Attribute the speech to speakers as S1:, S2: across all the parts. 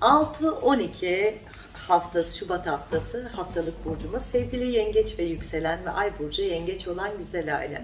S1: 6-12 haftası, Şubat haftası haftalık burcumuz. Sevgili yengeç ve yükselen ve ay burcu yengeç olan güzel aile.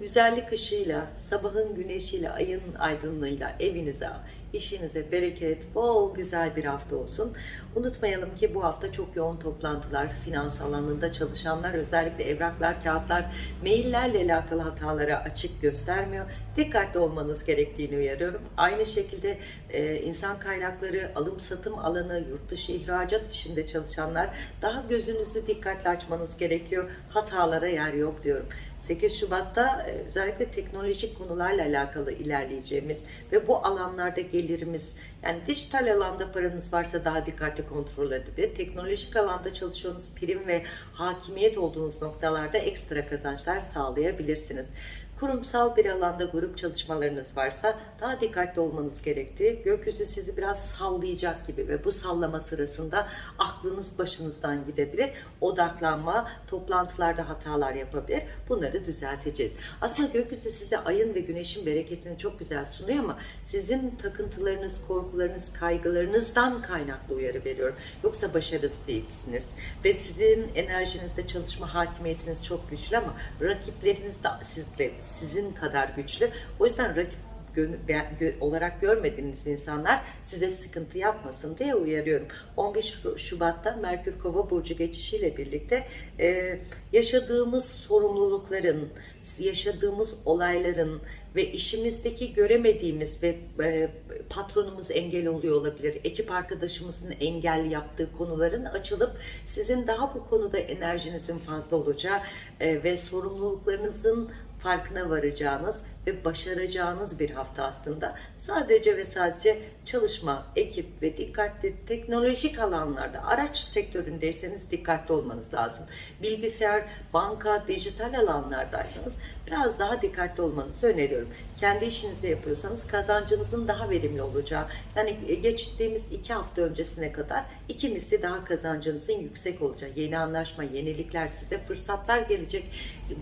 S1: Güzellik ışığıyla, sabahın güneşiyle, ayın aydınlığıyla evinize, işinize bereket, bol güzel bir hafta olsun. Unutmayalım ki bu hafta çok yoğun toplantılar, finans alanında çalışanlar, özellikle evraklar, kağıtlar, maillerle alakalı hatalara açık göstermiyor. Dikkatli olmanız gerektiğini uyarıyorum. Aynı şekilde e, insan kaynakları, alım satım alanı, yurt dışı ihracat işinde çalışanlar daha gözünüzü dikkatli açmanız gerekiyor. Hatalara yer yok diyorum. 8 Şubat'ta e, özellikle teknolojik konularla alakalı ilerleyeceğimiz ve bu alanlarda gelirimiz yani dijital alanda paranız varsa daha dikkatli kontrol edebilir. Teknolojik alanda çalışıyorsunuz prim ve hakimiyet olduğunuz noktalarda ekstra kazançlar sağlayabilirsiniz. Kurumsal bir alanda grup çalışmalarınız varsa daha dikkatli olmanız gerektiği, gökyüzü sizi biraz sallayacak gibi ve bu sallama sırasında aklınız başınızdan gidebilir. Odaklanma, toplantılarda hatalar yapabilir. Bunları düzelteceğiz. Aslında gökyüzü size ayın ve güneşin bereketini çok güzel sunuyor ama sizin takıntılarınız, korkularınız, kaygılarınızdan kaynaklı uyarı veriyorum. Yoksa başarılı değilsiniz. Ve sizin enerjinizde çalışma hakimiyetiniz çok güçlü ama rakipleriniz de sizle sizin kadar güçlü. O yüzden rakip olarak görmediğiniz insanlar size sıkıntı yapmasın diye uyarıyorum. 11 Şu- Şubat'ta Merkür Kova burcu geçişiyle birlikte yaşadığımız sorumlulukların, yaşadığımız olayların ve işimizdeki göremediğimiz ve patronumuz engel oluyor olabilir, ekip arkadaşımızın engel yaptığı konuların açılıp sizin daha bu konuda enerjinizin fazla olacağı ve sorumluluklarınızın farkına varacağınız ve başaracağınız bir hafta aslında. Sadece ve sadece çalışma, ekip ve dikkatli teknolojik alanlarda araç sektöründeyseniz dikkatli olmanız lazım. Bilgisayar, banka, dijital alanlardaysanız biraz daha dikkatli olmanızı öneriyorum. Kendi işinizi yapıyorsanız kazancınızın daha verimli olacağı, yani geçtiğimiz iki hafta öncesine kadar iki misli daha kazancınızın yüksek olacağı, yeni anlaşma, yenilikler size fırsatlar gelecek,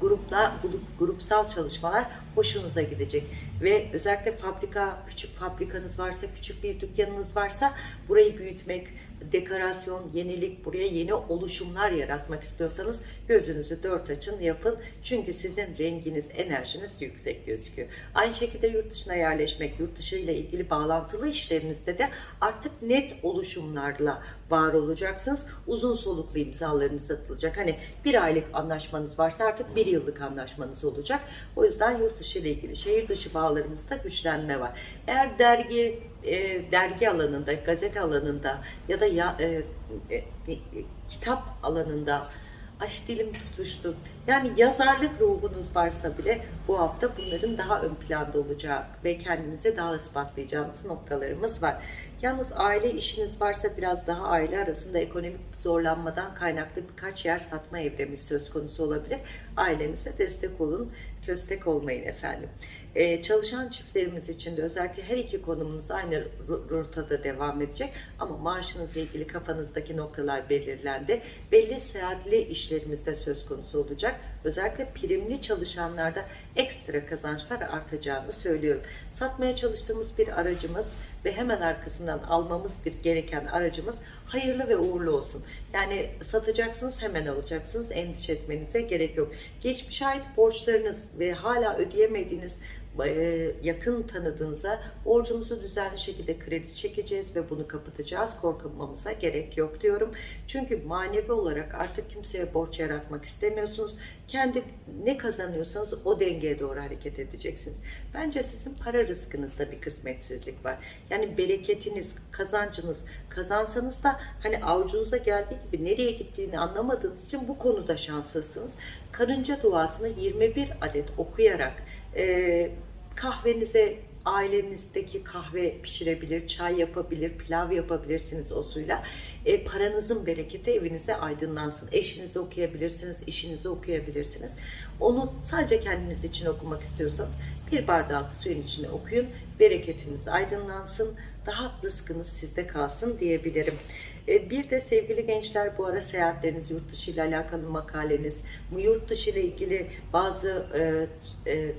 S1: grupla, grup, grupsal çalışmalar hoşunuza gidecek. Ve özellikle fabrika, küçük fabrikanız varsa, küçük bir dükkanınız varsa burayı büyütmek, dekorasyon, yenilik, buraya yeni oluşumlar yaratmak istiyorsanız gözünüzü dört açın yapın. Çünkü sizin renginiz, enerjiniz yüksek gözüküyor. Aynı şekilde yurt dışına yerleşmek, yurt dışı ile ilgili bağlantılı işlerinizde de artık net oluşumlarla var olacaksınız. Uzun soluklu imzalarınız atılacak. Hani bir aylık anlaşmanız varsa artık bir yıllık anlaşmanız olacak. O yüzden yurt dışı ile ilgili şehir dışı bağlarımızda güçlenme var. Eğer dergi e, dergi alanında, gazete alanında ya da ya, e, e, e, kitap alanında Ay dilim tutuştu. Yani yazarlık ruhunuz varsa bile bu hafta bunların daha ön planda olacak ve kendinize daha ispatlayacağınız noktalarımız var. Yalnız aile işiniz varsa biraz daha aile arasında ekonomik zorlanmadan kaynaklı birkaç yer satma evremi söz konusu olabilir. Ailenize destek olun, köstek olmayın efendim. Ee, çalışan çiftlerimiz için de özellikle her iki konumunuz aynı ro- rotada devam edecek ama maaşınızla ilgili kafanızdaki noktalar belirlendi. Belli seyahatli işlerimiz de söz konusu olacak. Özellikle primli çalışanlarda ekstra kazançlar artacağını söylüyorum. Satmaya çalıştığımız bir aracımız ve hemen arkasından almamız bir gereken aracımız hayırlı ve uğurlu olsun. Yani satacaksınız hemen alacaksınız endişe etmenize gerek yok. Geçmişe ait borçlarınız ve hala ödeyemediğiniz yakın tanıdığınıza borcumuzu düzenli şekilde kredi çekeceğiz ve bunu kapatacağız. Korkmamıza gerek yok diyorum. Çünkü manevi olarak artık kimseye borç yaratmak istemiyorsunuz. Kendi ne kazanıyorsanız o dengeye doğru hareket edeceksiniz. Bence sizin para rızkınızda bir kısmetsizlik var. Yani bereketiniz, kazancınız, kazansanız da hani avucunuza geldiği gibi nereye gittiğini anlamadığınız için bu konuda şanslısınız. Karınca duasını 21 adet okuyarak e, kahvenize ailenizdeki kahve pişirebilir, çay yapabilir, pilav yapabilirsiniz o suyla. E, paranızın bereketi evinize aydınlansın. Eşinizi okuyabilirsiniz, işinizi okuyabilirsiniz. Onu sadece kendiniz için okumak istiyorsanız bir bardak suyun içine okuyun. Bereketiniz aydınlansın. Daha rızkınız sizde kalsın diyebilirim. E, Bir de sevgili gençler bu ara seyahatleriniz, yurt dışı ile alakalı makaleniz, yurt dışı ile ilgili bazı e, e,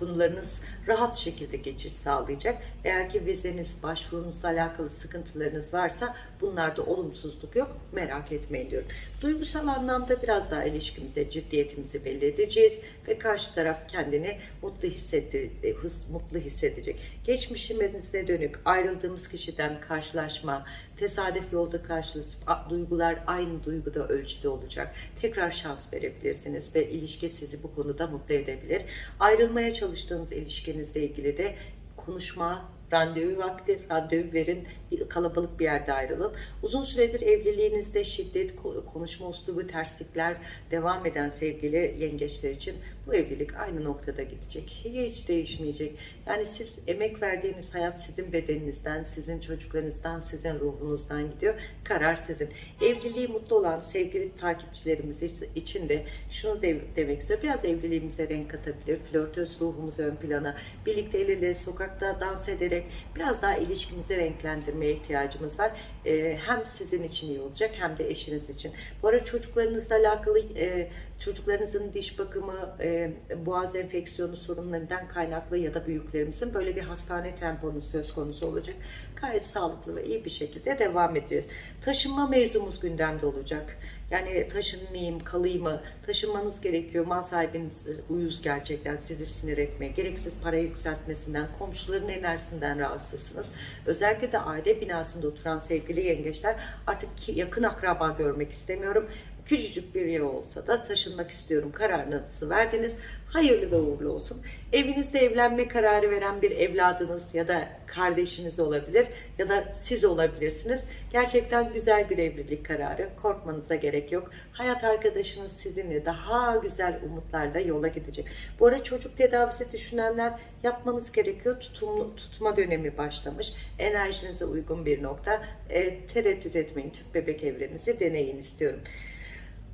S1: konularınız rahat şekilde geçiş sağlayacak. Eğer ki vizeniz, başvurunuzla alakalı sıkıntılarınız varsa bunlarda olumsuzluk yok. Merak etmeyin diyorum. Duygusal anlamda biraz daha ilişkimize ciddiyetimizi belli edeceğiz ve karşı taraf kendini mutlu hissetti, e, mutlu hissedecek. Geçmişimize dönük ayrıldığımız kişiden karşılaşma, tesadüf yolda karşılaşıp a- duygular aynı duyguda ölçüde olacak. Tekrar şans verebilirsiniz ve ilişki sizi bu konuda mutlu edebilir. Ayrılmaya çalıştığınız ilişkinizle ilgili de konuşma, randevu vakti, randevu verin, kalabalık bir yerde ayrılın. Uzun süredir evliliğinizde şiddet, ko- konuşma uslubu, terslikler devam eden sevgili yengeçler için bu evlilik aynı noktada gidecek. Hiç değişmeyecek. Yani siz emek verdiğiniz hayat sizin bedeninizden, sizin çocuklarınızdan, sizin ruhunuzdan gidiyor. Karar sizin. Evliliği mutlu olan sevgili takipçilerimiz için de şunu de- demek istiyorum. Biraz evliliğimize renk katabilir. Flörtöz ruhumuzu ön plana, birlikte el ele sokakta dans ederek biraz daha ilişkimizi renklendirmeye ihtiyacımız var. Ee, hem sizin için iyi olacak hem de eşiniz için. Bu arada çocuklarınızla alakalı e, çocuklarınızın diş bakımı, e, boğaz enfeksiyonu sorunlarından kaynaklı ya da büyüklerimizin böyle bir hastane temponuz söz konusu olacak. Gayet sağlıklı ve iyi bir şekilde devam edeceğiz. Taşınma mevzumuz gündemde olacak. Yani taşınmayayım, kalayım mı? Taşınmanız gerekiyor. Mal sahibiniz uyuz gerçekten sizi sinir etmeye. Gereksiz para yükseltmesinden, komşuların enerjisinden rahatsızsınız. Özellikle de aile binasında oturan sevgili yengeçler artık yakın akraba görmek istemiyorum. Küçücük bir yer olsa da taşınmak istiyorum kararınızı verdiniz. Hayırlı ve uğurlu olsun. Evinizde evlenme kararı veren bir evladınız ya da kardeşiniz olabilir ya da siz olabilirsiniz. Gerçekten güzel bir evlilik kararı. Korkmanıza gerek yok. Hayat arkadaşınız sizinle daha güzel umutlarla yola gidecek. Bu ara çocuk tedavisi düşünenler yapmanız gerekiyor. Tutumlu, tutma dönemi başlamış. Enerjinize uygun bir nokta. E, tereddüt etmeyin. Tüp bebek evrenizi deneyin istiyorum.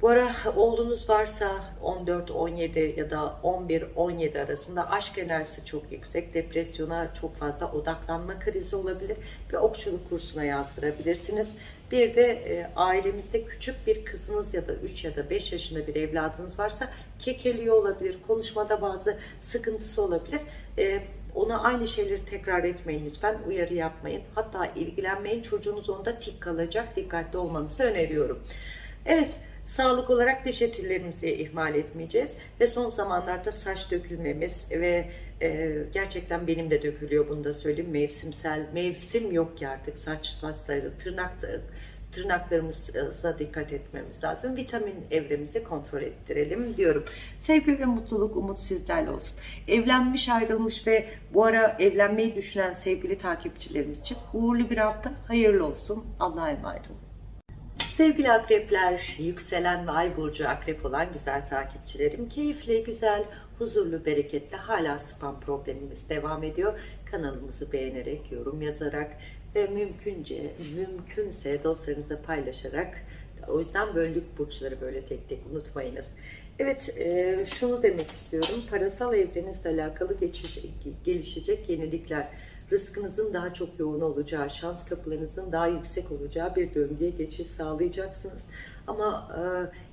S1: Bu ara oğlunuz varsa 14-17 ya da 11-17 arasında aşk enerjisi çok yüksek. Depresyona çok fazla odaklanma krizi olabilir ve okçuluk kursuna yazdırabilirsiniz. Bir de e, ailemizde küçük bir kızınız ya da 3 ya da 5 yaşında bir evladınız varsa kekeliyor olabilir. Konuşmada bazı sıkıntısı olabilir. E, ona aynı şeyleri tekrar etmeyin lütfen. Uyarı yapmayın. Hatta ilgilenmeyin. Çocuğunuz onda tik kalacak. Dikkatli olmanızı öneriyorum. Evet, sağlık olarak diş etillerimizi ihmal etmeyeceğiz. Ve son zamanlarda saç dökülmemiz ve e, gerçekten benim de dökülüyor bunu da söyleyeyim. Mevsimsel, mevsim yok ki artık saç saçları, tırnak tırnaklarımıza dikkat etmemiz lazım. Vitamin evremizi kontrol ettirelim diyorum. Sevgi ve mutluluk, umut sizlerle olsun. Evlenmiş, ayrılmış ve bu ara evlenmeyi düşünen sevgili takipçilerimiz için uğurlu bir hafta, hayırlı olsun. Allah'a emanet olun. Sevgili akrepler, yükselen ve ay burcu akrep olan güzel takipçilerim, keyifli, güzel, huzurlu, bereketli hala spam problemimiz devam ediyor. Kanalımızı beğenerek, yorum yazarak ve mümkünce, mümkünse dostlarınıza paylaşarak, o yüzden böldük burçları böyle tek tek unutmayınız. Evet, e, şunu demek istiyorum. Parasal evrenizle alakalı geçiş, gelişecek yenilikler, rızkınızın daha çok yoğun olacağı, şans kapılarınızın daha yüksek olacağı bir döngüye geçiş sağlayacaksınız. Ama e,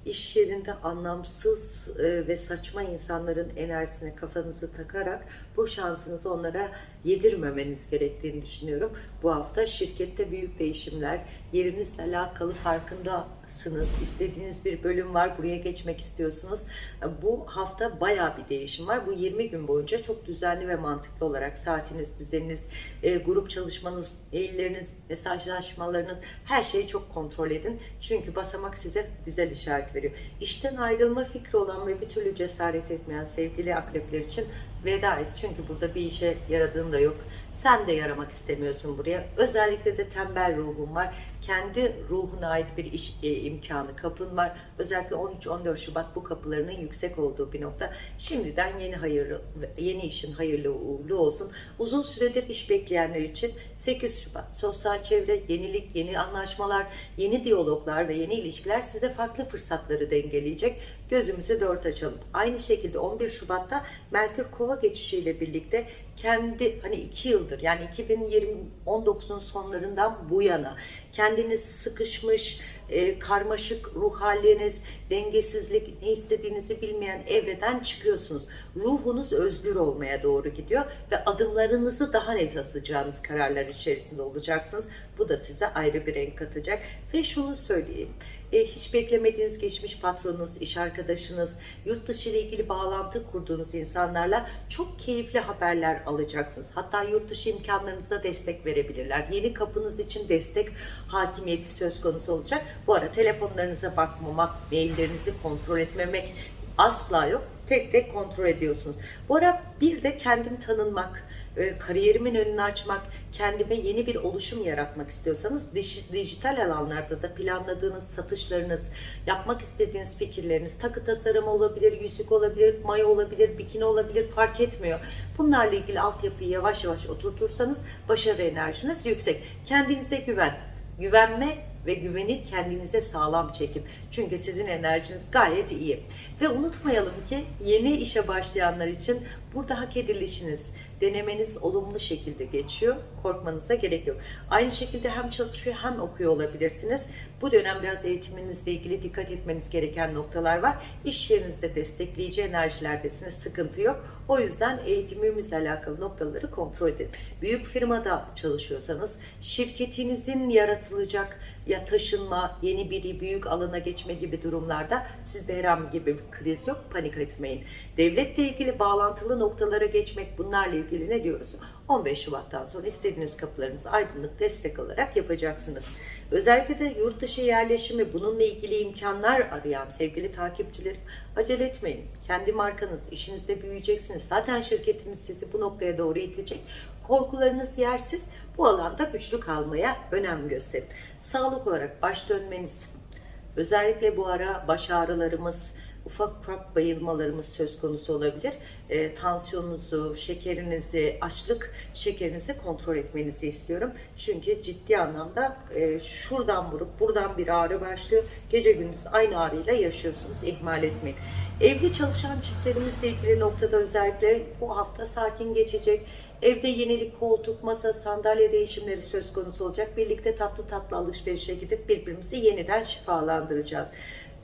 S1: iş yerinde anlamsız e, ve saçma insanların enerjisine kafanızı takarak bu şansınızı onlara yedirmemeniz gerektiğini düşünüyorum. Bu hafta şirkette büyük değişimler, yerinizle alakalı farkındasınız, istediğiniz bir bölüm var, buraya geçmek istiyorsunuz. E, Bu hafta bayağı bir değişim var. Bu 20 gün boyunca çok düzenli ve mantıklı olarak saatiniz, düzeniniz, e, grup çalışmanız, mailleriniz, mesajlaşmalarınız her şeyi çok kontrol edin. Çünkü basamak size güzel işaret veriyor. İşten ayrılma fikri olan ve bir türlü cesaret etmeyen sevgili akrepler için veda et. Çünkü burada bir işe yaradığın da yok. Sen de yaramak istemiyorsun buraya. Özellikle de tembel ruhun var. Kendi ruhuna ait bir iş e, imkanı, kapın var. Özellikle 13-14 Şubat bu kapılarının yüksek olduğu bir nokta. Şimdiden yeni hayırlı, yeni işin hayırlı uğurlu olsun. Uzun süredir iş bekleyenler için 8 Şubat sosyal çevre, yenilik, yeni anlaşmalar, yeni diyaloglar ve yeni ilişkiler size farklı fırsatları dengeleyecek. Gözümüzü dört açalım. Aynı şekilde 11 Şubat'ta Merkür Kova geçişiyle birlikte kendi hani 2 yıldır yani 2020 19'un sonlarından bu yana kendiniz sıkışmış e, karmaşık ruh haliniz, dengesizlik, ne istediğinizi bilmeyen evreden çıkıyorsunuz. Ruhunuz özgür olmaya doğru gidiyor ve adımlarınızı daha net atacağınız kararlar içerisinde olacaksınız. Bu da size ayrı bir renk katacak. Ve şunu söyleyeyim. E, hiç beklemediğiniz geçmiş patronunuz, iş arkadaşınız, yurt dışı ile ilgili bağlantı kurduğunuz insanlarla çok keyifli haberler alacaksınız. Hatta yurt dışı imkanlarınıza destek verebilirler. Yeni kapınız için destek hakimiyeti söz konusu olacak. Bu ara telefonlarınıza bakmamak, maillerinizi kontrol etmemek asla yok. Tek tek kontrol ediyorsunuz. Bu ara bir de kendim tanınmak, e, kariyerimin önünü açmak, kendime yeni bir oluşum yaratmak istiyorsanız dij- dijital alanlarda da planladığınız satışlarınız, yapmak istediğiniz fikirleriniz, takı tasarımı olabilir, yüzük olabilir, mayo olabilir, bikini olabilir fark etmiyor. Bunlarla ilgili altyapıyı yavaş yavaş oturtursanız başarı enerjiniz yüksek. Kendinize güven. Güvenme ve güveni kendinize sağlam çekin. Çünkü sizin enerjiniz gayet iyi. Ve unutmayalım ki yeni işe başlayanlar için burada hak edilişiniz, denemeniz olumlu şekilde geçiyor. Korkmanıza gerek yok. Aynı şekilde hem çalışıyor hem okuyor olabilirsiniz. Bu dönem biraz eğitiminizle ilgili dikkat etmeniz gereken noktalar var. İş yerinizde destekleyici enerjilerdesiniz. Sıkıntı yok. O yüzden eğitimimizle alakalı noktaları kontrol edin. Büyük firmada çalışıyorsanız şirketinizin yaratılacak ya taşınma, yeni bir büyük alana geçme gibi durumlarda sizde herhangi bir kriz yok. Panik etmeyin. Devletle ilgili bağlantılı noktalara geçmek bunlarla ilgili ne diyoruz? 15 Şubat'tan sonra istediğiniz kapılarınızı aydınlık destek alarak yapacaksınız. Özellikle de yurt dışı yerleşimi bununla ilgili imkanlar arayan sevgili takipçilerim acele etmeyin. Kendi markanız, işinizde büyüyeceksiniz. Zaten şirketiniz sizi bu noktaya doğru itecek. Korkularınız yersiz. Bu alanda güçlü kalmaya önem gösterin. Sağlık olarak baş dönmeniz, özellikle bu ara baş ağrılarımız, ufak ufak bayılmalarımız söz konusu olabilir. E, tansiyonunuzu, şekerinizi, açlık şekerinizi kontrol etmenizi istiyorum. Çünkü ciddi anlamda e, şuradan vurup buradan bir ağrı başlıyor. Gece gündüz aynı ağrıyla yaşıyorsunuz. İhmal etmeyin. Evli çalışan çiftlerimizle ilgili noktada özellikle bu hafta sakin geçecek. Evde yenilik koltuk, masa, sandalye değişimleri söz konusu olacak. Birlikte tatlı tatlı alışverişe gidip birbirimizi yeniden şifalandıracağız.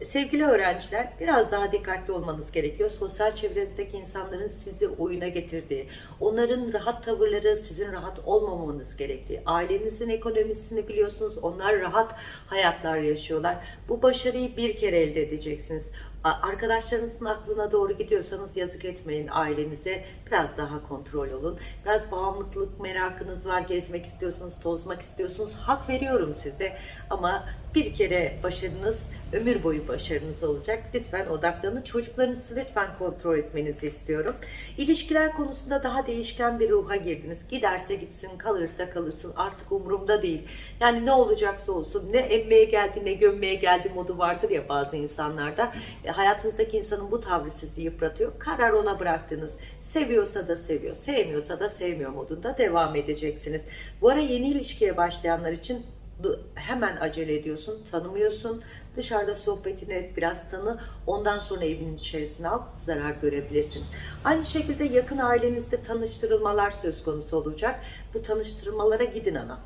S1: Sevgili öğrenciler biraz daha dikkatli olmanız gerekiyor. Sosyal çevrenizdeki insanların sizi oyuna getirdiği, onların rahat tavırları sizin rahat olmamanız gerektiği, ailenizin ekonomisini biliyorsunuz onlar rahat hayatlar yaşıyorlar. Bu başarıyı bir kere elde edeceksiniz. Arkadaşlarınızın aklına doğru gidiyorsanız yazık etmeyin ailenize. Biraz daha kontrol olun. Biraz bağımlılık merakınız var. Gezmek istiyorsunuz, tozmak istiyorsunuz. Hak veriyorum size. Ama bir kere başarınız ömür boyu başarınız olacak. Lütfen odaklanın. Çocuklarınızı lütfen kontrol etmenizi istiyorum. İlişkiler konusunda daha değişken bir ruha girdiniz. Giderse gitsin, kalırsa kalırsın. Artık umurumda değil. Yani ne olacaksa olsun. Ne emmeye geldi ne gömmeye geldi modu vardır ya bazı insanlarda. E, hayatınızdaki insanın bu tavrı sizi yıpratıyor. Karar ona bıraktınız. Seviyorsa da seviyor, sevmiyorsa da sevmiyor modunda devam edeceksiniz. Bu ara yeni ilişkiye başlayanlar için hemen acele ediyorsun, tanımıyorsun. Dışarıda sohbetini et, biraz tanı. Ondan sonra evin içerisine al, zarar görebilirsin. Aynı şekilde yakın ailenizde tanıştırılmalar söz konusu olacak. Bu tanıştırmalara gidin ana.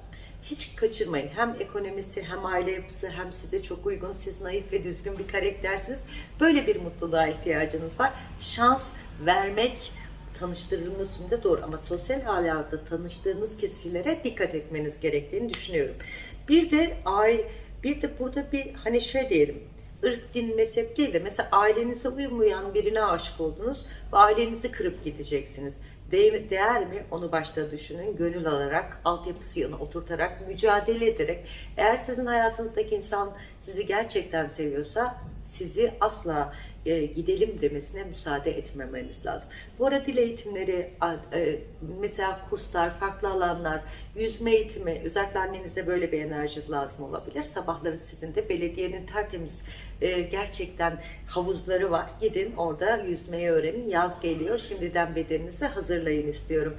S1: Hiç kaçırmayın. Hem ekonomisi hem aile yapısı hem size çok uygun. Siz naif ve düzgün bir karaktersiniz. Böyle bir mutluluğa ihtiyacınız var. Şans vermek tanıştırılmasında doğru ama sosyal alanda tanıştığınız kişilere dikkat etmeniz gerektiğini düşünüyorum. Bir de aile, bir de burada bir hani şey diyelim ırk, din, mezhep değil de mesela ailenize uymayan birine aşık oldunuz ve ailenizi kırıp gideceksiniz. Değer, mi? Onu başta düşünün. Gönül alarak, altyapısı yanına oturtarak, mücadele ederek. Eğer sizin hayatınızdaki insan sizi gerçekten seviyorsa sizi asla e, gidelim demesine müsaade etmemeniz lazım. Bu arada dil eğitimleri, e, mesela kurslar, farklı alanlar, yüzme eğitimi, özellikle annenize böyle bir enerji lazım olabilir. Sabahları sizin de belediyenin tertemiz e, gerçekten havuzları var. Gidin orada yüzmeyi öğrenin. Yaz geliyor. Şimdiden bedeninizi hazırlayın istiyorum.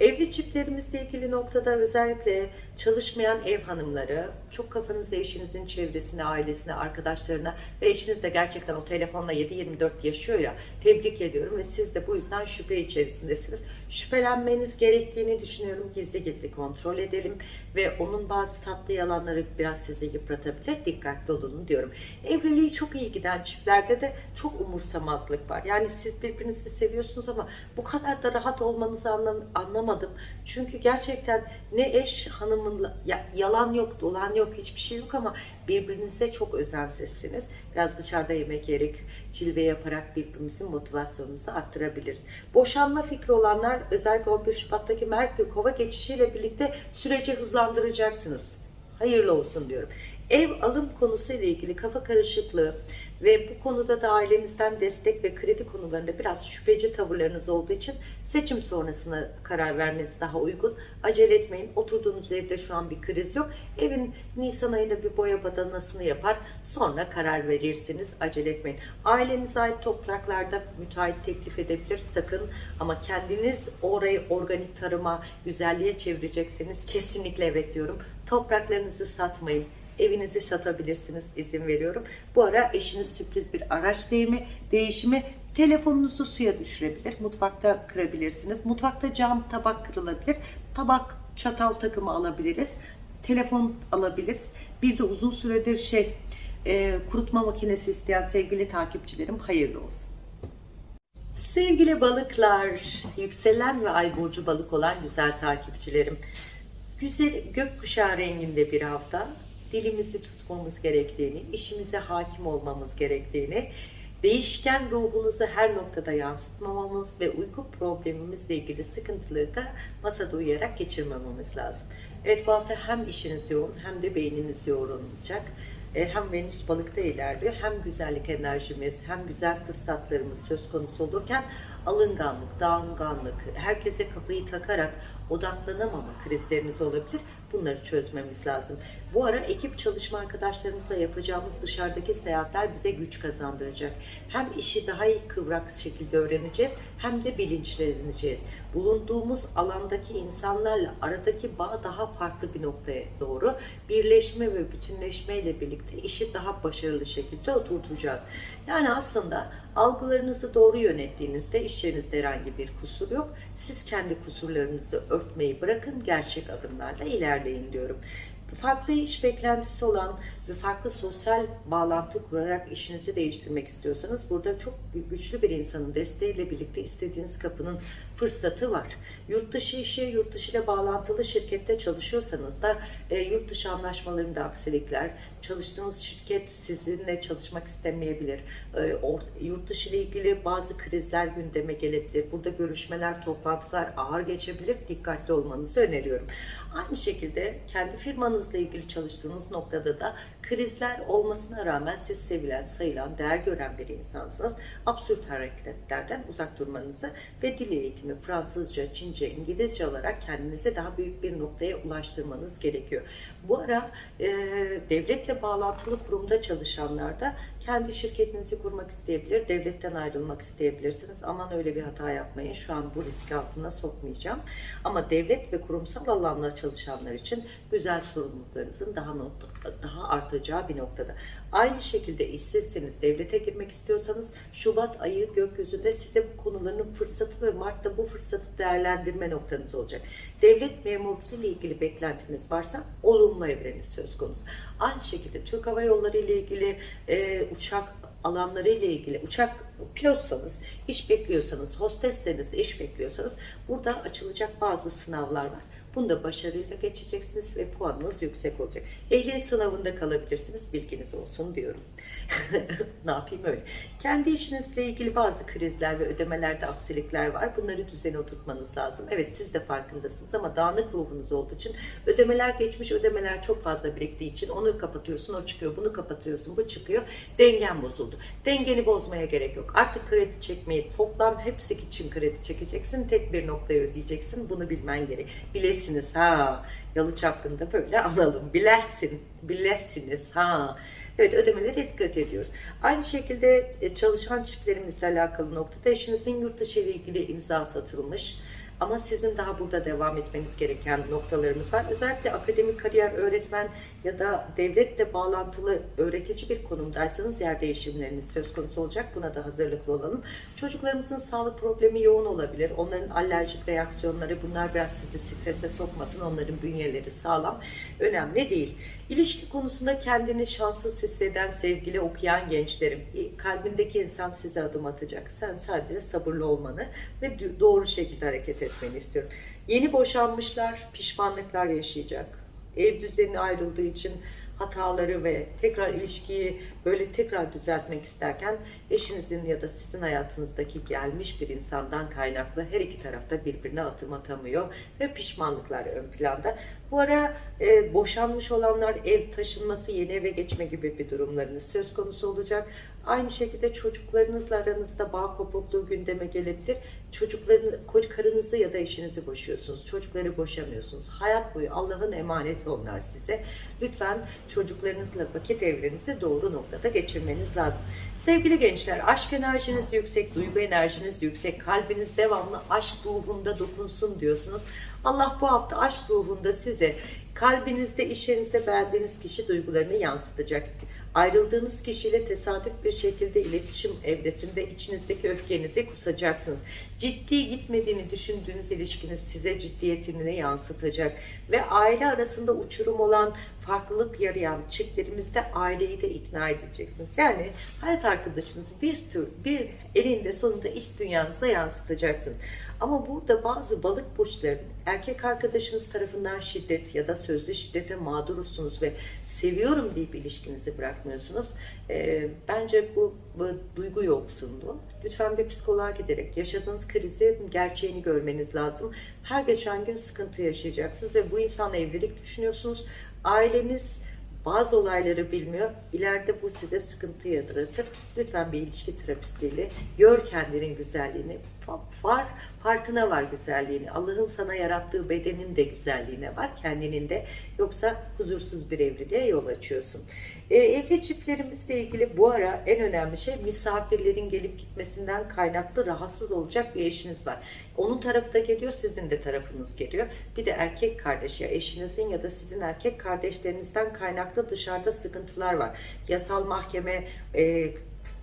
S1: Evli çiftlerimizle ilgili noktada özellikle çalışmayan ev hanımları, çok kafanızda eşinizin çevresine, ailesine, arkadaşlarına ve eşiniz de gerçekten o telefonla 27-24 yaşıyor ya. Tebrik ediyorum ve siz de bu yüzden şüphe içerisindesiniz. Şüphelenmeniz gerektiğini düşünüyorum. Gizli gizli kontrol edelim ve onun bazı tatlı yalanları biraz sizi yıpratabilir. Dikkatli olun diyorum. Evliliği çok iyi giden çiftlerde de çok umursamazlık var. Yani siz birbirinizi seviyorsunuz ama bu kadar da rahat olmanızı anlam- anlamadım. Çünkü gerçekten ne eş hanımın ya- yalan yok, dolan yok, hiçbir şey yok ama birbirinize çok özensizsiniz. Biraz dışarıda yemek yiyerek, cilve yaparak birbirimizin motivasyonumuzu arttırabiliriz. Boşanma fikri olanlar özellikle 11 Şubat'taki Merkür Kova geçişiyle birlikte süreci hızlandıracaksınız. Hayırlı olsun diyorum. Ev alım konusu ile ilgili kafa karışıklığı ve bu konuda da ailenizden destek ve kredi konularında biraz şüpheci tavırlarınız olduğu için seçim sonrasına karar vermeniz daha uygun. Acele etmeyin. Oturduğunuz evde şu an bir kriz yok. Evin Nisan ayında bir boya badanasını yapar. Sonra karar verirsiniz. Acele etmeyin. Ailenize ait topraklarda müteahhit teklif edebilir. Sakın ama kendiniz orayı organik tarıma, güzelliğe çevirecekseniz kesinlikle evet diyorum. Topraklarınızı satmayın. Evinizi satabilirsiniz izin veriyorum. Bu ara eşiniz sürpriz bir araç değimi, değişimi telefonunuzu suya düşürebilir. Mutfakta kırabilirsiniz. Mutfakta cam tabak kırılabilir. Tabak çatal takımı alabiliriz. Telefon alabiliriz. Bir de uzun süredir şey e, kurutma makinesi isteyen sevgili takipçilerim hayırlı olsun. Sevgili balıklar, yükselen ve ay burcu balık olan güzel takipçilerim. Güzel gökkuşağı renginde bir hafta dilimizi tutmamız gerektiğini, işimize hakim olmamız gerektiğini, değişken ruhunuzu her noktada yansıtmamamız ve uyku problemimizle ilgili sıkıntıları da masada uyuyarak geçirmememiz lazım. Evet bu hafta hem işiniz yoğun hem de beyniniz yoğun. E, Hem Venüs balıkta ilerliyor hem güzellik enerjimiz hem güzel fırsatlarımız söz konusu olurken alınganlık, dağınganlık, herkese kafayı takarak odaklanamama krizlerimiz olabilir. Bunları çözmemiz lazım. Bu ara ekip çalışma arkadaşlarımızla yapacağımız dışarıdaki seyahatler bize güç kazandıracak. Hem işi daha iyi kıvrak şekilde öğreneceğiz hem de bilinçleneceğiz. Bulunduğumuz alandaki insanlarla aradaki bağ daha farklı bir noktaya doğru birleşme ve bütünleşme ile birlikte işi daha başarılı şekilde oturtacağız. Yani aslında algılarınızı doğru yönettiğinizde iş yerinizde herhangi bir kusur yok. Siz kendi kusurlarınızı örtmeyi bırakın, gerçek adımlarla ilerleyin diyorum. Farklı iş beklentisi olan ve farklı sosyal bağlantı kurarak işinizi değiştirmek istiyorsanız burada çok güçlü bir insanın desteğiyle birlikte istediğiniz kapının fırsatı var. Yurt dışı işi, yurt dışı ile bağlantılı şirkette çalışıyorsanız da e, yurt dışı anlaşmalarında aksilikler, çalıştığınız şirket sizinle çalışmak istemeyebilir. E, or- yurt dışı ile ilgili bazı krizler gündeme gelebilir. Burada görüşmeler, toplantılar ağır geçebilir. Dikkatli olmanızı öneriyorum. Aynı şekilde kendi firmanızla ilgili çalıştığınız noktada da krizler olmasına rağmen siz sevilen, sayılan, değer gören bir insansınız. Absürt hareketlerden uzak durmanızı ve dil eğitimi Fransızca, Çince, İngilizce olarak kendinizi daha büyük bir noktaya ulaştırmanız gerekiyor. Bu ara e, devletle bağlantılı kurumda çalışanlar da kendi şirketinizi kurmak isteyebilir, devletten ayrılmak isteyebilirsiniz. Aman öyle bir hata yapmayın. Şu an bu riski altına sokmayacağım. Ama devlet ve kurumsal alanla çalışanlar için güzel sorumluluklarınızın daha not- daha artacağı bir noktada. Aynı şekilde işsizseniz, devlete girmek istiyorsanız Şubat ayı gökyüzünde size bu konuların fırsatı ve Mart'ta bu fırsatı değerlendirme noktanız olacak. Devlet memurluğu ile ilgili beklentiniz varsa olumlu evreniz söz konusu. Aynı şekilde Türk Hava Yolları ile ilgili e, uçak alanları ile ilgili uçak pilotsanız, iş bekliyorsanız, hostesseniz, iş bekliyorsanız burada açılacak bazı sınavlar var. Bunda başarıyla geçeceksiniz ve puanınız yüksek olacak. Ehliyet sınavında kalabilirsiniz, bilginiz olsun diyorum. ne yapayım öyle. Kendi işinizle ilgili bazı krizler ve ödemelerde aksilikler var. Bunları düzene oturtmanız lazım. Evet siz de farkındasınız ama dağınık ruhunuz olduğu için ödemeler geçmiş, ödemeler çok fazla biriktiği için onu kapatıyorsun, o çıkıyor, bunu kapatıyorsun, bu çıkıyor. Dengen bozuldu. Dengeni bozmaya gerek yok. Artık kredi çekmeyi toplam hepsi için kredi çekeceksin. Tek bir noktaya ödeyeceksin. Bunu bilmen gerek. Bilesiniz ha. Yalı çapkında böyle alalım. Bilesin. Bilesiniz ha. Evet ödemelere dikkat ediyoruz. Aynı şekilde e, çalışan çiftlerimizle alakalı noktada eşinizin yurt dışı ile ilgili imza satılmış. Ama sizin daha burada devam etmeniz gereken noktalarımız var. Özellikle akademik kariyer, öğretmen ya da devletle bağlantılı öğretici bir konumdaysanız yer değişimleriniz söz konusu olacak. Buna da hazırlıklı olalım. Çocuklarımızın sağlık problemi yoğun olabilir. Onların alerjik reaksiyonları bunlar biraz sizi strese sokmasın. Onların bünyeleri sağlam. Önemli değil. İlişki konusunda kendini şanssız hisseden, sevgili okuyan gençlerim, kalbindeki insan size adım atacak. Sen sadece sabırlı olmanı ve doğru şekilde hareket etmeni istiyorum. Yeni boşanmışlar pişmanlıklar yaşayacak. Ev düzeni ayrıldığı için hataları ve tekrar ilişkiyi böyle tekrar düzeltmek isterken eşinizin ya da sizin hayatınızdaki gelmiş bir insandan kaynaklı her iki tarafta birbirine atım atamıyor ve pişmanlıklar ön planda. Bu ara e, boşanmış olanlar ev taşınması, yeni eve geçme gibi bir durumlarınız söz konusu olacak. Aynı şekilde çocuklarınızla aranızda bağ kopukluğu gündeme gelebilir. Çocukların, karınızı ya da eşinizi boşuyorsunuz. Çocukları boşamıyorsunuz. Hayat boyu Allah'ın emaneti onlar size. Lütfen çocuklarınızla vakit evrenizi doğru noktada geçirmeniz lazım. Sevgili gençler, aşk enerjiniz yüksek, duygu enerjiniz yüksek, kalbiniz devamlı aşk ruhunda dokunsun diyorsunuz. Allah bu hafta aşk ruhunda size kalbinizde, iş yerinizde beğendiğiniz kişi duygularını yansıtacak. Ayrıldığınız kişiyle tesadüf bir şekilde iletişim evresinde içinizdeki öfkenizi kusacaksınız. Ciddi gitmediğini düşündüğünüz ilişkiniz size ciddiyetini yansıtacak. Ve aile arasında uçurum olan farklılık yarayan çiftlerimizde aileyi de ikna edeceksiniz. Yani hayat arkadaşınızı bir tür bir elinde sonunda iç dünyanızda yansıtacaksınız. Ama burada bazı balık burçlarının erkek arkadaşınız tarafından şiddet ya da sözlü şiddete mağdursunuz ve seviyorum deyip ilişkinizi bırakmıyorsunuz. E, bence bu, bu duygu yoksunluğu. Lütfen bir psikoloğa giderek yaşadığınız krizi gerçeğini görmeniz lazım. Her geçen gün sıkıntı yaşayacaksınız ve bu insanla evlilik düşünüyorsunuz. Aileniz bazı olayları bilmiyor. İleride bu size sıkıntı yaratır. Lütfen bir ilişki terapistiyle gör kendinin güzelliğini. Var, farkına var güzelliğini. Allah'ın sana yarattığı bedenin de güzelliğine var, kendinin de. Yoksa huzursuz bir evliliğe yol açıyorsun. E, evli çiftlerimizle ilgili bu ara en önemli şey misafirlerin gelip gitmesinden kaynaklı rahatsız olacak bir eşiniz var. Onun tarafı da geliyor, sizin de tarafınız geliyor. Bir de erkek kardeş ya eşinizin ya da sizin erkek kardeşlerinizden kaynaklı dışarıda sıkıntılar var. Yasal mahkeme, e,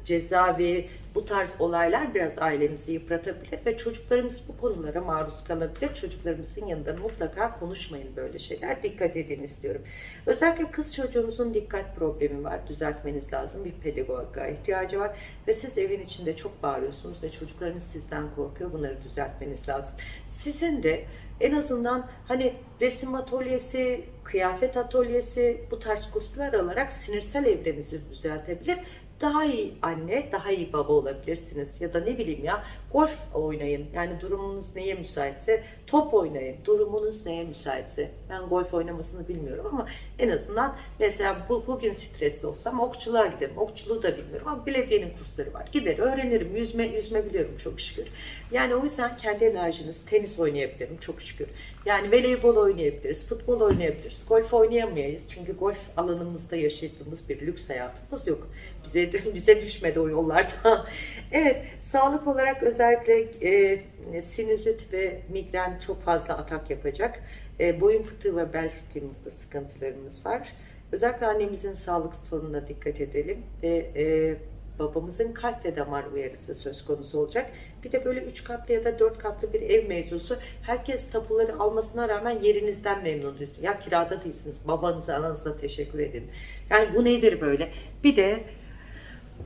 S1: cezaevi, bu tarz olaylar biraz ailemizi yıpratabilir ve çocuklarımız bu konulara maruz kalabilir. Çocuklarımızın yanında mutlaka konuşmayın böyle şeyler. Dikkat edin istiyorum. Özellikle kız çocuğunuzun dikkat problemi var. Düzeltmeniz lazım. Bir pedagoga ihtiyacı var. Ve siz evin içinde çok bağırıyorsunuz ve çocuklarınız sizden korkuyor. Bunları düzeltmeniz lazım. Sizin de en azından hani resim atölyesi, kıyafet atölyesi bu tarz kurslar alarak sinirsel evrenizi düzeltebilir daha iyi anne, daha iyi baba olabilirsiniz. Ya da ne bileyim ya golf oynayın. Yani durumunuz neye müsaitse top oynayın. Durumunuz neye müsaitse. Ben golf oynamasını bilmiyorum ama en azından mesela bu, bugün stresli olsam okçuluğa giderim. Okçuluğu da bilmiyorum ama belediyenin kursları var. Gider öğrenirim. Yüzme, yüzme biliyorum çok şükür. Yani o yüzden kendi enerjiniz tenis oynayabilirim çok şükür. Yani voleybol oynayabiliriz, futbol oynayabiliriz. Golf oynayamayız. Çünkü golf alanımızda yaşadığımız bir lüks hayatımız yok. Bize bize düşmedi o yollarda. evet, sağlık olarak özellikle e, sinüzit ve migren çok fazla atak yapacak. E, boyun fıtığı ve bel fıtığımızda sıkıntılarımız var. Özellikle annemizin sağlık sorununa dikkat edelim ve e, babamızın kalp ve damar uyarısı söz konusu olacak. Bir de böyle üç katlı ya da dört katlı bir ev mevzusu. Herkes tapuları almasına rağmen yerinizden memnun değilsiniz. Ya kirada değilsiniz. Babanıza, ananıza teşekkür edin. Yani bu nedir böyle? Bir de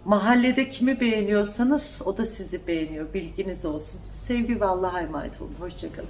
S1: mahallede kimi beğeniyorsanız o da sizi beğeniyor. Bilginiz olsun. Sevgi ve Allah'a emanet olun. Hoşçakalın.